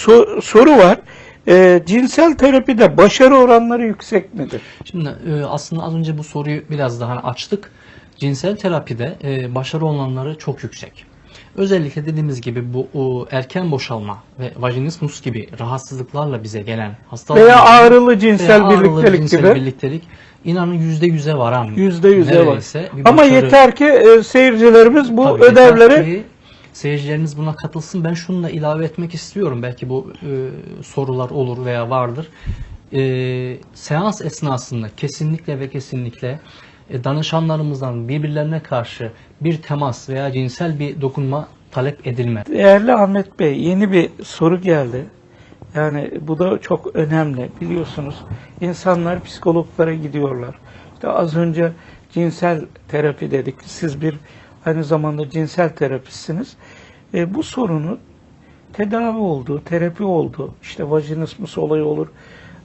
so- soru var. E, cinsel terapide başarı oranları yüksek midir? Şimdi e, aslında az önce bu soruyu biraz daha açtık. Cinsel terapide e, başarı oranları çok yüksek. Özellikle dediğimiz gibi bu o, erken boşalma ve vajinismus gibi rahatsızlıklarla bize gelen hastalıklar Veya ağrılı cinsel veya ağrılı birliktelik cinsel gibi. birliktelik inanın yüzde yüze varan Yüzde yüze var. Ama yeter ki e, seyircilerimiz bu Tabii, ödevleri ki seyircilerimiz buna katılsın. Ben şunu da ilave etmek istiyorum. Belki bu e, sorular olur veya vardır. E, seans esnasında kesinlikle ve kesinlikle e, danışanlarımızdan birbirlerine karşı bir temas veya cinsel bir dokunma talep edilmez. Değerli Ahmet Bey yeni bir soru geldi. Yani bu da çok önemli. Biliyorsunuz insanlar psikologlara gidiyorlar. İşte az önce cinsel terapi dedik. Siz bir aynı zamanda cinsel terapistsiniz. E, bu sorunu tedavi oldu, terapi oldu. İşte vajinismus olayı olur.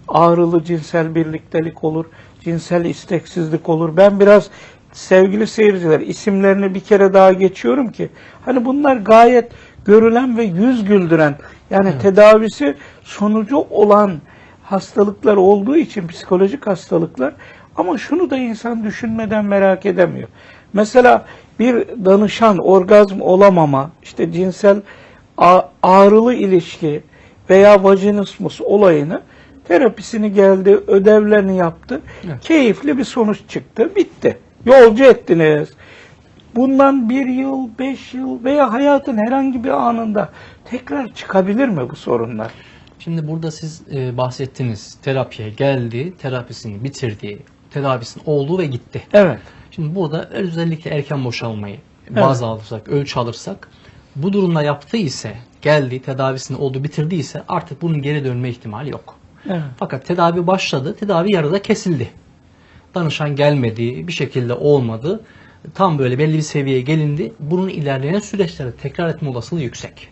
Ağrılı cinsel birliktelik olur. Cinsel isteksizlik olur. Ben biraz sevgili seyirciler isimlerini bir kere daha geçiyorum ki hani bunlar gayet görülen ve yüz güldüren yani tedavisi sonucu olan hastalıklar olduğu için psikolojik hastalıklar ama şunu da insan düşünmeden merak edemiyor. Mesela bir danışan orgazm olamama, işte cinsel ağrılı ilişki veya vajinismus olayını terapisini geldi, ödevlerini yaptı. Evet. Keyifli bir sonuç çıktı, bitti. Yolcu ettiniz. Bundan bir yıl, beş yıl veya hayatın herhangi bir anında tekrar çıkabilir mi bu sorunlar? Şimdi burada siz e, bahsettiniz. Terapiye geldi, terapisini bitirdi, tedavisinin oldu ve gitti. Evet. Şimdi burada özellikle erken boşalmayı baz alırsak, ölçü alırsak bu durumda yaptığı ise geldi, tedavisini oldu, bitirdiyse artık bunun geri dönme ihtimali yok. evet. Fakat tedavi başladı, tedavi yarıda kesildi. Danışan gelmedi, bir şekilde olmadı. Tam böyle belli bir seviyeye gelindi. Bunun ilerleyen süreçlerde tekrar etme olasılığı yüksek.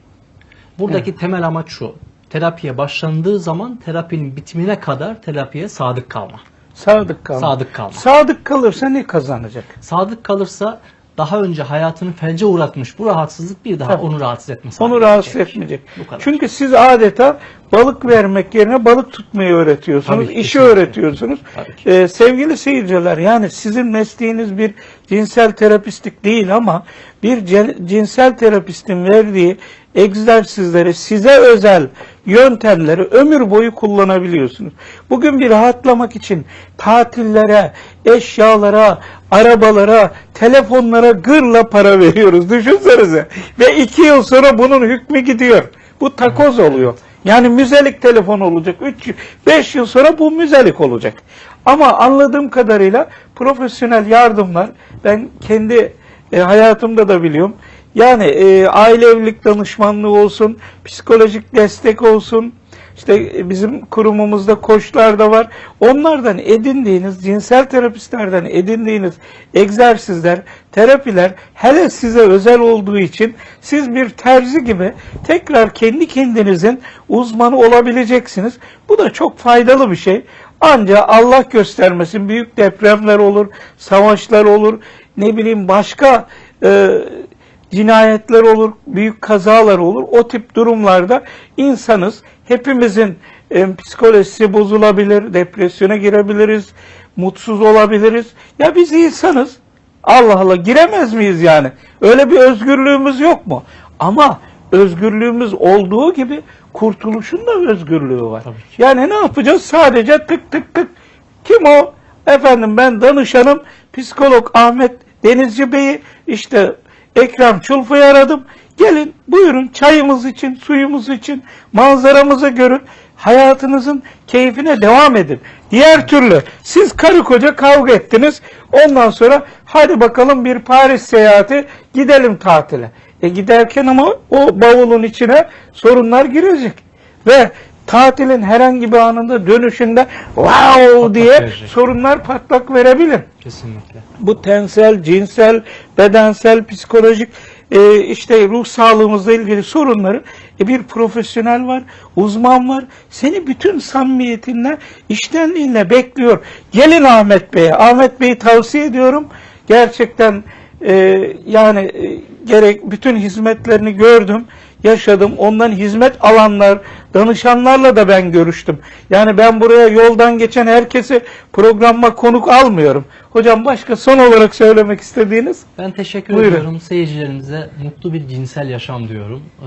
Buradaki temel amaç şu. Terapiye başlandığı zaman terapinin bitimine kadar terapiye sadık kalma. Sadık kalma. Sadık kalma. Sadık kalırsa ne kazanacak? Sadık kalırsa daha önce hayatını felce uğratmış bu rahatsızlık bir daha Tabii. onu rahatsız etmez. Onu rahatsız gelecek. etmeyecek. Bu kadar. Çünkü siz adeta balık vermek yerine balık tutmayı öğretiyorsunuz, Tabii, işi kesinlikle. öğretiyorsunuz. Tabii. Ee, sevgili seyirciler, yani sizin mesleğiniz bir cinsel terapistlik değil ama bir cin- cinsel terapistin verdiği egzersizleri, size özel yöntemleri ömür boyu kullanabiliyorsunuz. Bugün bir rahatlamak için tatillere, eşyalara, arabalara, telefonlara gırla para veriyoruz. Düşünsenize. Ve iki yıl sonra bunun hükmü gidiyor. Bu takoz oluyor. Yani müzelik telefon olacak. 3 5 yıl sonra bu müzelik olacak. Ama anladığım kadarıyla profesyonel yardımlar ben kendi e, hayatımda da biliyorum. Yani e, aile evlilik danışmanlığı olsun, psikolojik destek olsun, işte e, bizim kurumumuzda koçlar da var. Onlardan edindiğiniz, cinsel terapistlerden edindiğiniz egzersizler, terapiler hele size özel olduğu için siz bir terzi gibi tekrar kendi kendinizin uzmanı olabileceksiniz. Bu da çok faydalı bir şey. Ancak Allah göstermesin büyük depremler olur, savaşlar olur, ne bileyim başka e, cinayetler olur, büyük kazalar olur. O tip durumlarda insanız. Hepimizin e, psikolojisi bozulabilir, depresyona girebiliriz, mutsuz olabiliriz. Ya biz insanız. Allah Allah giremez miyiz yani? Öyle bir özgürlüğümüz yok mu? Ama özgürlüğümüz olduğu gibi kurtuluşun da özgürlüğü var. Yani ne yapacağız? Sadece tık tık tık. Kim o? Efendim ben danışanım psikolog Ahmet Denizci Bey'i işte Ekrem Çulfa'yı aradım. Gelin buyurun çayımız için, suyumuz için, manzaramızı görün. Hayatınızın keyfine devam edin. Diğer türlü siz karı koca kavga ettiniz. Ondan sonra hadi bakalım bir Paris seyahati gidelim tatile. E giderken ama o bavulun içine sorunlar girecek. Ve tatilin herhangi bir anında dönüşünde wow diye verecek. sorunlar patlak verebilir Kesinlikle. bu tensel, cinsel, bedensel, psikolojik e, işte ruh sağlığımızla ilgili sorunları e, bir profesyonel var, uzman var. Seni bütün samimiyetinle, iştenliğinle bekliyor. Gelin Ahmet Bey'e. Ahmet Bey'i tavsiye ediyorum. Gerçekten e, yani e, gerek bütün hizmetlerini gördüm. Yaşadım. Ondan hizmet alanlar, danışanlarla da ben görüştüm. Yani ben buraya yoldan geçen herkesi programıma konuk almıyorum. Hocam başka son olarak söylemek istediğiniz? Ben teşekkür Buyurun. ediyorum. Seyircilerimize mutlu bir cinsel yaşam diyorum. Ee,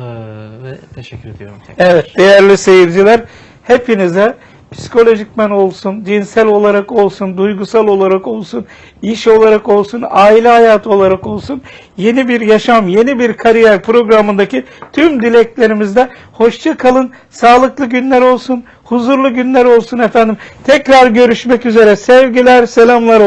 ve teşekkür ediyorum tekrar. Evet değerli seyirciler hepinize psikolojikmen olsun, cinsel olarak olsun, duygusal olarak olsun, iş olarak olsun, aile hayatı olarak olsun yeni bir yaşam, yeni bir kariyer programındaki tüm dileklerimizde hoşça kalın, sağlıklı günler olsun, huzurlu günler olsun efendim. Tekrar görüşmek üzere. Sevgiler, selamlar olsun.